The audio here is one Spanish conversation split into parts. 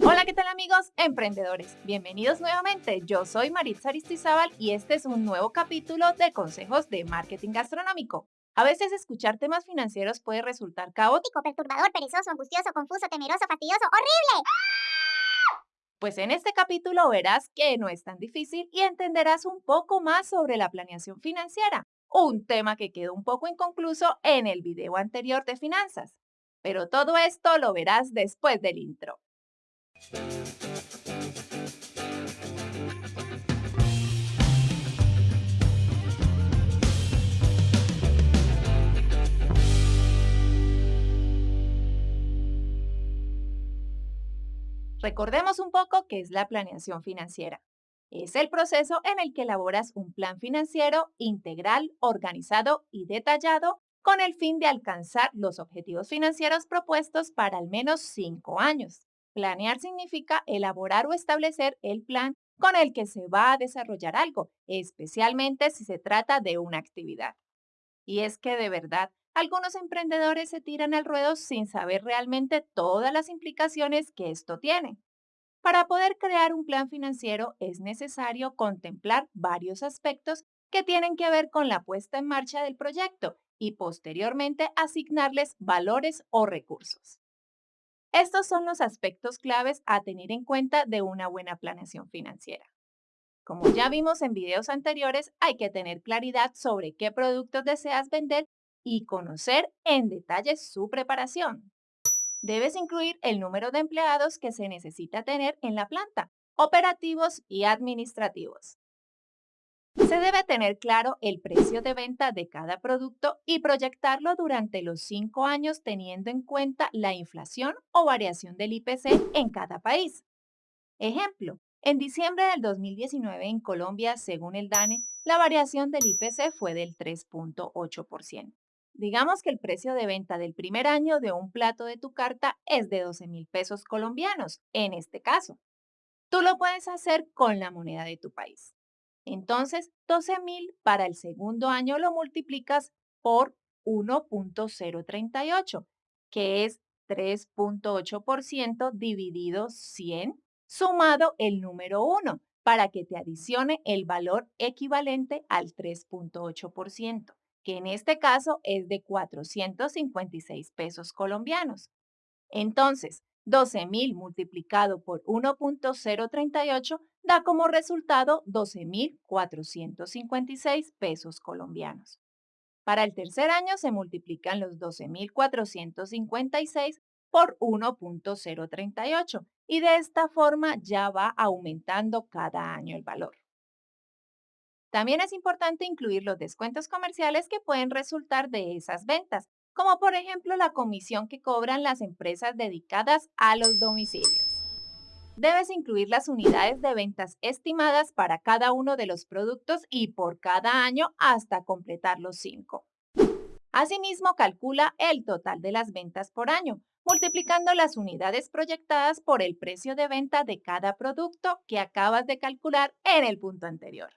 Hola, ¿qué tal amigos emprendedores? Bienvenidos nuevamente. Yo soy Maritza Aristizábal y este es un nuevo capítulo de Consejos de Marketing Gastronómico. A veces escuchar temas financieros puede resultar caótico, perturbador, perezoso, angustioso, confuso, temeroso, fastidioso, horrible. Pues en este capítulo verás que no es tan difícil y entenderás un poco más sobre la planeación financiera, un tema que quedó un poco inconcluso en el video anterior de finanzas. Pero todo esto lo verás después del intro. Recordemos un poco qué es la planeación financiera. Es el proceso en el que elaboras un plan financiero integral, organizado y detallado con el fin de alcanzar los objetivos financieros propuestos para al menos cinco años. Planear significa elaborar o establecer el plan con el que se va a desarrollar algo, especialmente si se trata de una actividad. Y es que de verdad, algunos emprendedores se tiran al ruedo sin saber realmente todas las implicaciones que esto tiene. Para poder crear un plan financiero es necesario contemplar varios aspectos que tienen que ver con la puesta en marcha del proyecto y posteriormente asignarles valores o recursos. Estos son los aspectos claves a tener en cuenta de una buena planeación financiera. Como ya vimos en videos anteriores, hay que tener claridad sobre qué productos deseas vender y conocer en detalle su preparación. Debes incluir el número de empleados que se necesita tener en la planta, operativos y administrativos. Se debe tener claro el precio de venta de cada producto y proyectarlo durante los cinco años teniendo en cuenta la inflación o variación del IPC en cada país. Ejemplo, en diciembre del 2019 en Colombia, según el DANE, la variación del IPC fue del 3.8%. Digamos que el precio de venta del primer año de un plato de tu carta es de 12 mil pesos colombianos, en este caso. Tú lo puedes hacer con la moneda de tu país. Entonces, 12,000 para el segundo año lo multiplicas por 1.038, que es 3.8% dividido 100, sumado el número 1, para que te adicione el valor equivalente al 3.8%, que en este caso es de 456 pesos colombianos. Entonces, 12,000 multiplicado por 1.038 da como resultado 12.456 pesos colombianos. Para el tercer año se multiplican los 12.456 por 1.038 y de esta forma ya va aumentando cada año el valor. También es importante incluir los descuentos comerciales que pueden resultar de esas ventas, como por ejemplo la comisión que cobran las empresas dedicadas a los domicilios. Debes incluir las unidades de ventas estimadas para cada uno de los productos y por cada año hasta completar los cinco. Asimismo, calcula el total de las ventas por año, multiplicando las unidades proyectadas por el precio de venta de cada producto que acabas de calcular en el punto anterior.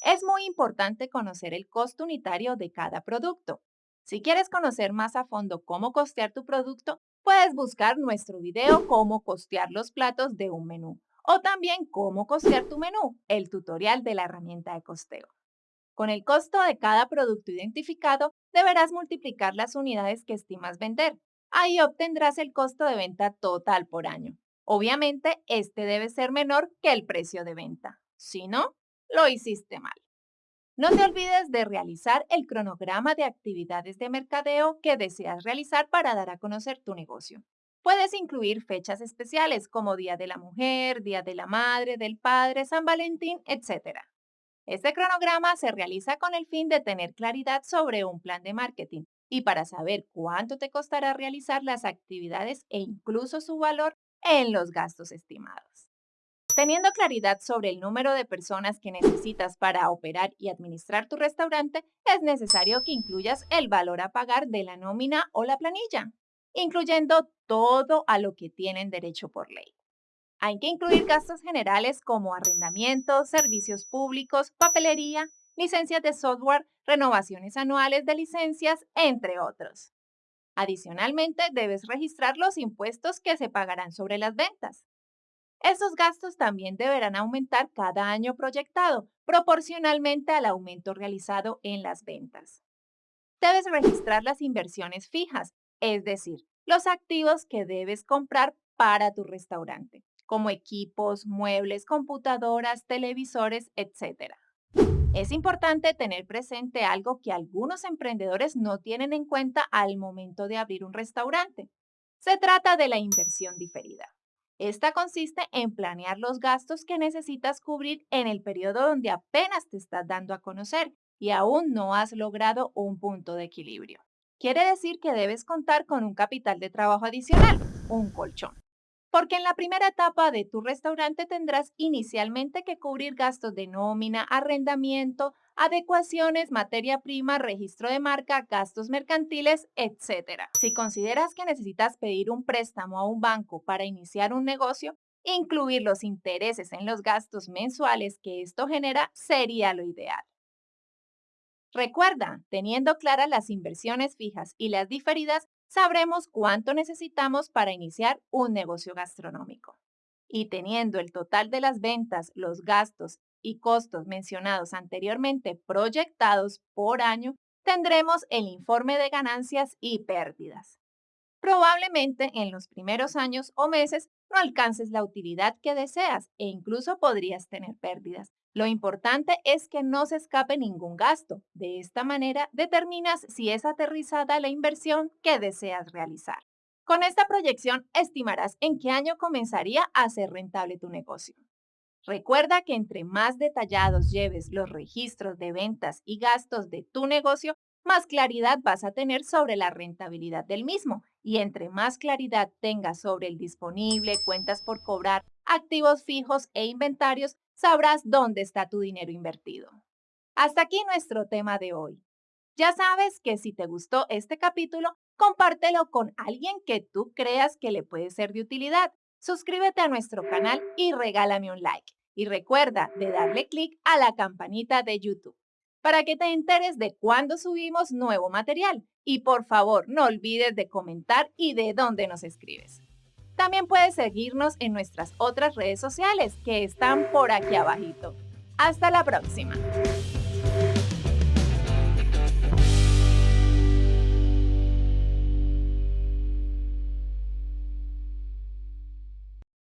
Es muy importante conocer el costo unitario de cada producto. Si quieres conocer más a fondo cómo costear tu producto, Puedes buscar nuestro video Cómo costear los platos de un menú o también Cómo costear tu menú, el tutorial de la herramienta de costeo. Con el costo de cada producto identificado, deberás multiplicar las unidades que estimas vender. Ahí obtendrás el costo de venta total por año. Obviamente, este debe ser menor que el precio de venta. Si no, lo hiciste mal. No te olvides de realizar el cronograma de actividades de mercadeo que deseas realizar para dar a conocer tu negocio. Puedes incluir fechas especiales como Día de la Mujer, Día de la Madre, del Padre, San Valentín, etc. Este cronograma se realiza con el fin de tener claridad sobre un plan de marketing y para saber cuánto te costará realizar las actividades e incluso su valor en los gastos estimados. Teniendo claridad sobre el número de personas que necesitas para operar y administrar tu restaurante, es necesario que incluyas el valor a pagar de la nómina o la planilla, incluyendo todo a lo que tienen derecho por ley. Hay que incluir gastos generales como arrendamientos, servicios públicos, papelería, licencias de software, renovaciones anuales de licencias, entre otros. Adicionalmente, debes registrar los impuestos que se pagarán sobre las ventas. Esos gastos también deberán aumentar cada año proyectado, proporcionalmente al aumento realizado en las ventas. Debes registrar las inversiones fijas, es decir, los activos que debes comprar para tu restaurante, como equipos, muebles, computadoras, televisores, etc. Es importante tener presente algo que algunos emprendedores no tienen en cuenta al momento de abrir un restaurante. Se trata de la inversión diferida. Esta consiste en planear los gastos que necesitas cubrir en el periodo donde apenas te estás dando a conocer y aún no has logrado un punto de equilibrio. Quiere decir que debes contar con un capital de trabajo adicional, un colchón porque en la primera etapa de tu restaurante tendrás inicialmente que cubrir gastos de nómina, arrendamiento, adecuaciones, materia prima, registro de marca, gastos mercantiles, etc. Si consideras que necesitas pedir un préstamo a un banco para iniciar un negocio, incluir los intereses en los gastos mensuales que esto genera sería lo ideal. Recuerda, teniendo claras las inversiones fijas y las diferidas, sabremos cuánto necesitamos para iniciar un negocio gastronómico. Y teniendo el total de las ventas, los gastos y costos mencionados anteriormente proyectados por año, tendremos el informe de ganancias y pérdidas. Probablemente en los primeros años o meses no alcances la utilidad que deseas e incluso podrías tener pérdidas, lo importante es que no se escape ningún gasto. De esta manera determinas si es aterrizada la inversión que deseas realizar. Con esta proyección estimarás en qué año comenzaría a ser rentable tu negocio. Recuerda que entre más detallados lleves los registros de ventas y gastos de tu negocio, más claridad vas a tener sobre la rentabilidad del mismo. Y entre más claridad tengas sobre el disponible, cuentas por cobrar, activos fijos e inventarios, sabrás dónde está tu dinero invertido. Hasta aquí nuestro tema de hoy. Ya sabes que si te gustó este capítulo, compártelo con alguien que tú creas que le puede ser de utilidad. Suscríbete a nuestro canal y regálame un like. Y recuerda de darle clic a la campanita de YouTube para que te enteres de cuándo subimos nuevo material. Y por favor, no olvides de comentar y de dónde nos escribes. También puedes seguirnos en nuestras otras redes sociales que están por aquí abajito. Hasta la próxima.